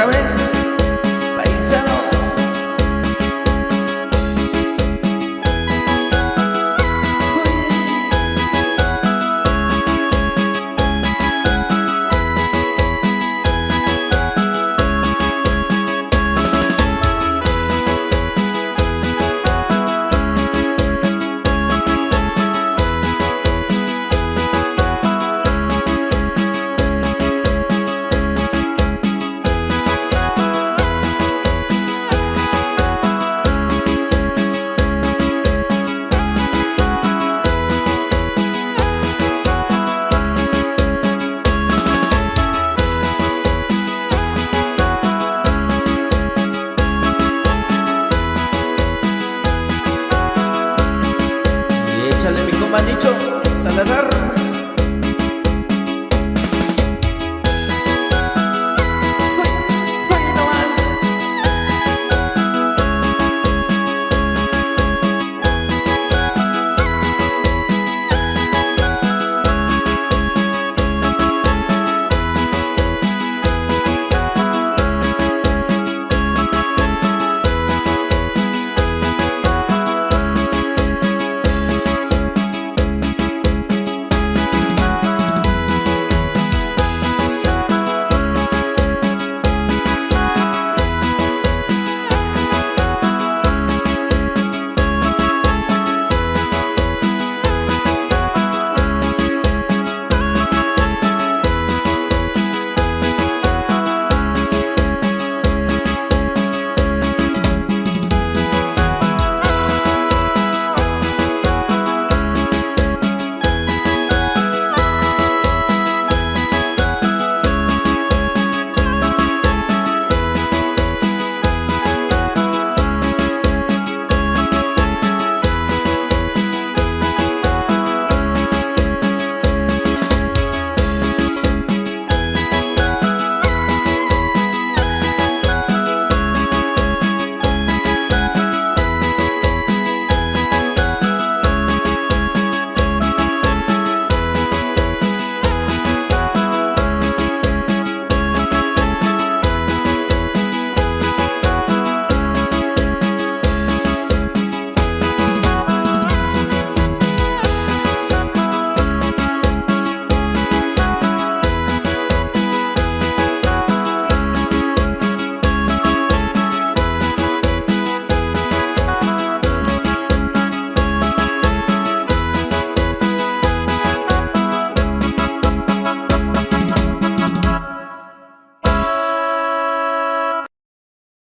otra vez.